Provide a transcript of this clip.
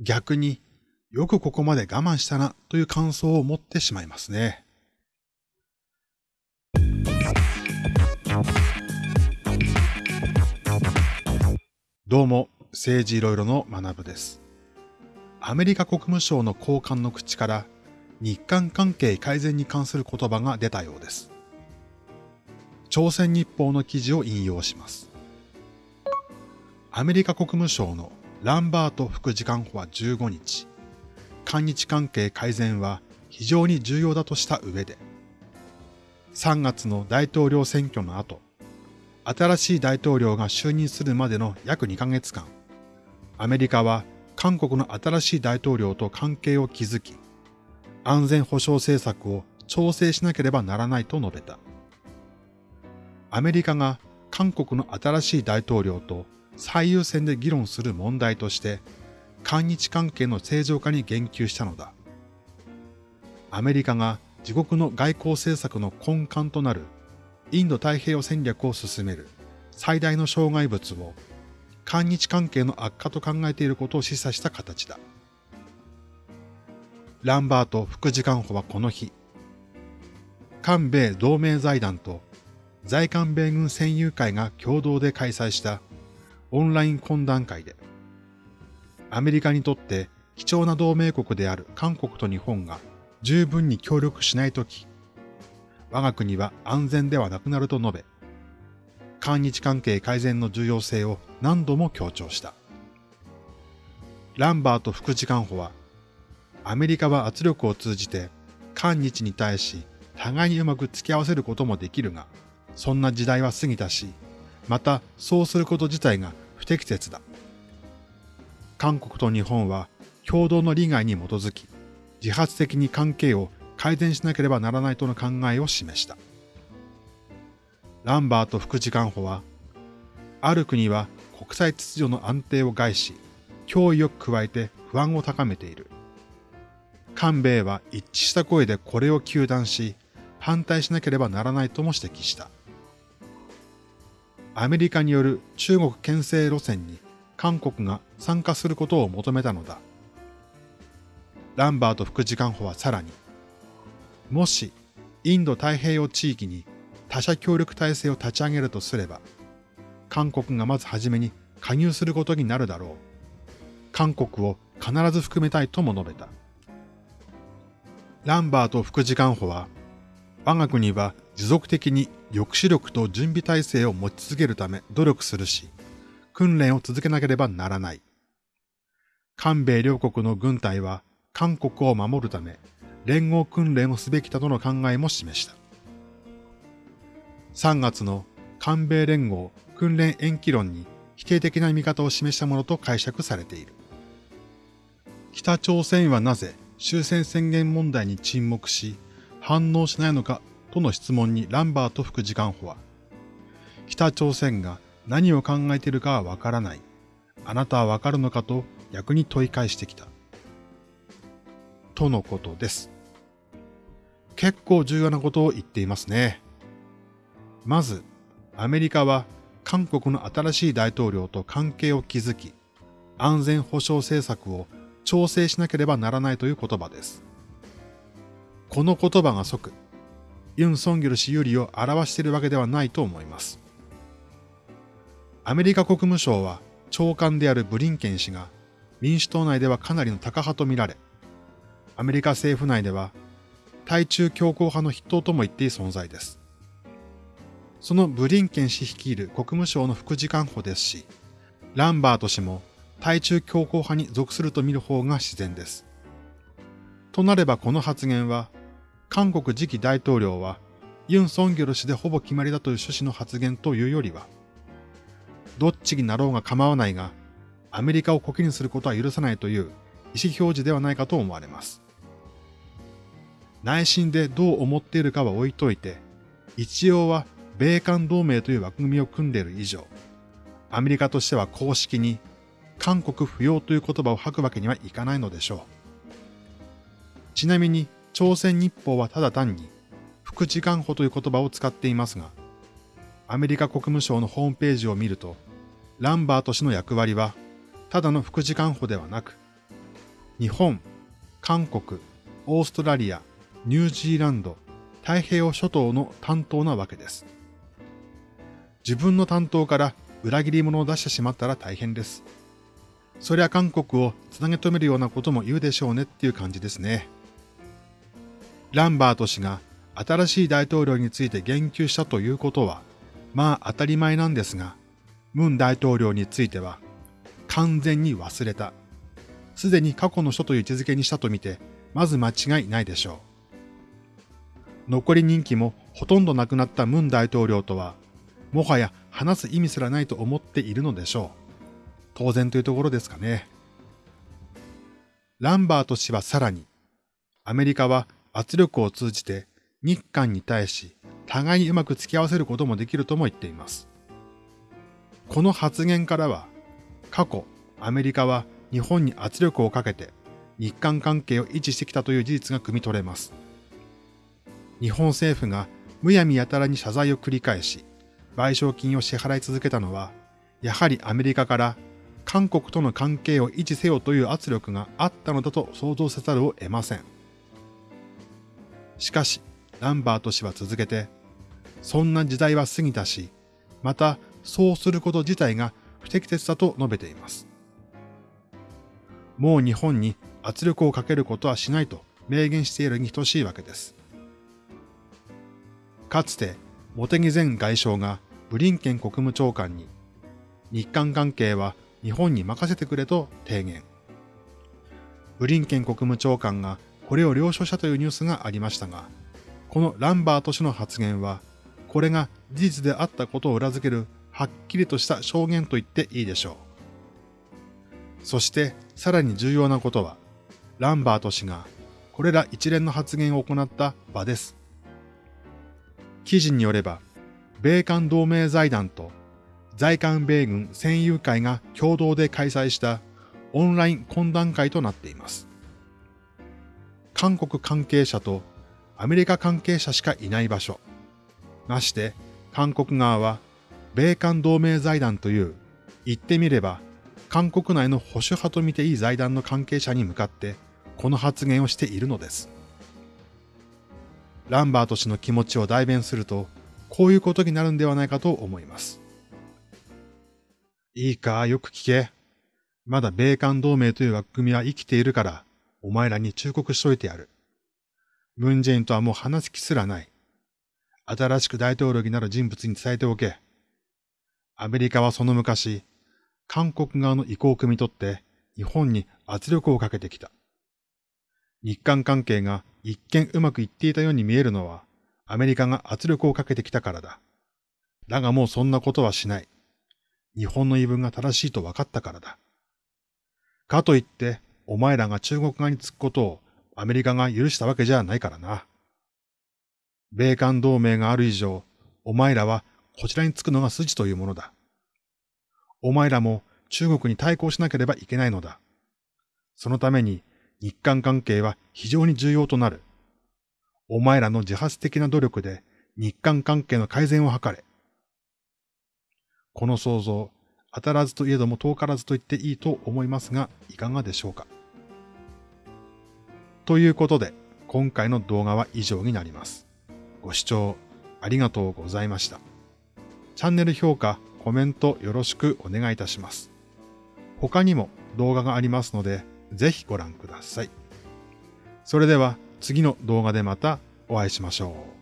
逆によくここまで我慢したなという感想を持ってしまいますね。どうも、政治いろいろの学部です。アメリカ国務省の高官の口から日韓関係改善に関する言葉が出たようです。朝鮮日報の記事を引用します。アメリカ国務省のランバート副次官補は15日、韓日関係改善は非常に重要だとした上で、3月の大統領選挙の後、新しい大統領が就任するまでの約2ヶ月間、アメリカは韓国の新しい大統領と関係を築き、安全保障政策を調整しなければならないと述べた。アメリカが韓国の新しい大統領と最優先で議論する問題として、韓日関係の正常化に言及したのだ。アメリカが自国の外交政策の根幹となるインド太平洋戦略を進める最大の障害物を韓日関係の悪化と考えていることを示唆した形だ。ランバート副次官補はこの日、韓米同盟財団と在韓米軍戦友会が共同で開催したオンライン懇談会で、アメリカにとって貴重な同盟国である韓国と日本が十分に協力しないとき、我が国は安全ではなくなると述べ、韓日関係改善の重要性を何度も強調した。ランバート副次官補は、アメリカは圧力を通じて韓日に対し互いにうまく付き合わせることもできるが、そんな時代は過ぎたし、またそうすること自体が不適切だ。韓国と日本は共同の利害に基づき、自発的に関係を改善しなければならないとの考えを示した。ランバート副次官補は、ある国は国際秩序の安定を害し、脅威を加えて不安を高めている。韓米は一致した声でこれを糾弾し、反対しなければならないとも指摘した。アメリカによる中国牽制路線に韓国が参加することを求めたのだ。ランバート副次官補はさらに、もしインド太平洋地域に他者協力体制を立ち上げるとすれば、韓国がまずはじめに加入することになるだろう。韓国を必ず含めたいとも述べた。ランバート副次官補は、我が国は持続的に抑止力と準備体制を持ち続けるため努力するし、訓練を続けなければならない。韓米両国の軍隊は韓国を守るため連合訓練をすべきだとの考えも示した。3月の韓米連合訓練延期論に否定的な見方を示したものと解釈されている。北朝鮮はなぜ終戦宣言問題に沈黙し反応しないのかとの質問にランバート副次官補は、北朝鮮が何を考えているかはわからない。あなたはわかるのかと逆に問い返してきた。とのことです。結構重要なことを言っていますね。まず、アメリカは韓国の新しい大統領と関係を築き、安全保障政策を調整しなければならないという言葉です。この言葉が即、ユン・ソンギョル氏有利を表しているわけではないと思います。アメリカ国務省は長官であるブリンケン氏が民主党内ではかなりのタカ派とみられ、アメリカ政府内では対中強硬派の筆頭とも言っていい存在です。そのブリンケン氏率いる国務省の副次官補ですし、ランバート氏も対中強硬派に属すると見る方が自然です。となればこの発言は、韓国次期大統領はユン・ソンギョル氏でほぼ決まりだという趣旨の発言というよりは、どっちになろうが構わないが、アメリカをコケにすることは許さないという意思表示ではないかと思われます。内心でどう思っているかは置いといて、一応は米韓同盟という枠組みを組んでいる以上、アメリカとしては公式に韓国不要という言葉を吐くわけにはいかないのでしょう。ちなみに朝鮮日報はただ単に副次官補という言葉を使っていますが、アメリカ国務省のホームページを見ると、ランバート氏の役割は、ただの副次官補ではなく、日本、韓国、オーストラリア、ニュージーランド、太平洋諸島の担当なわけです。自分の担当から裏切り者を出してしまったら大変です。そりゃ韓国をつなげ止めるようなことも言うでしょうねっていう感じですね。ランバート氏が新しい大統領について言及したということは、まあ当たり前なんですが、ムン大統領については完全に忘れた。すでに過去の人という位置づけにしたとみて、まず間違いないでしょう。残り任期もほとんどなくなったムン大統領とは、もはや話す意味すらないと思っているのでしょう。当然というところですかね。ランバート氏はさらに、アメリカは圧力を通じて日韓に対し互いにうまく付き合わせることもできるとも言っています。この発言からは、過去アメリカは日本に圧力をかけて日韓関係を維持してきたという事実が汲み取れます。日本政府がむやみやたらに謝罪を繰り返し、賠償金を支払い続けたのは、やはりアメリカから韓国との関係を維持せよという圧力があったのだと想像せざるを得ません。しかし、ランバート氏は続けて、そんな時代は過ぎたし、またそうすること自体が不適切だと述べています。もう日本に圧力をかけることはしないと明言しているに等しいわけです。かつて、茂木前外相がブリンケン国務長官に、日韓関係は日本に任せてくれと提言。ブリンケン国務長官がこれを了承したというニュースがありましたが、このランバート氏の発言は、これが事実であったことを裏付けるはっきりとした証言と言っていいでしょう。そしてさらに重要なことは、ランバート氏がこれら一連の発言を行った場です。記事によれば、米韓同盟財団と在韓米軍戦友会が共同で開催したオンライン懇談会となっています。韓国関係者とアメリカ関係者しかいない場所。まして、韓国側は米韓同盟財団という、言ってみれば、韓国内の保守派と見ていい財団の関係者に向かって、この発言をしているのです。ランバート氏の気持ちを代弁すると、こういうことになるんではないかと思います。いいか、よく聞け。まだ米韓同盟という枠組みは生きているから、お前らに忠告しといてやる。ムンジェインとはもう話す気すらない。新しく大統領になる人物に伝えておけ。アメリカはその昔、韓国側の意向を汲み取って日本に圧力をかけてきた。日韓関係が一見うまくいっていたように見えるのは、アメリカが圧力をかけてきたからだ。だがもうそんなことはしない。日本の言い分が正しいと分かったからだ。かといって、お前らが中国側につくことをアメリカが許したわけじゃないからな。米韓同盟がある以上、お前らはこちらにつくのが筋というものだ。お前らも中国に対抗しなければいけないのだ。そのために日韓関係は非常に重要となる。お前らの自発的な努力で日韓関係の改善を図れ。この想像、当たらずといえども遠からずと言っていいと思いますが、いかがでしょうか？ということで、今回の動画は以上になります。ご視聴ありがとうございました。チャンネル評価、コメントよろしくお願いいたします。他にも動画がありますので、ぜひご覧ください。それでは次の動画でまたお会いしましょう。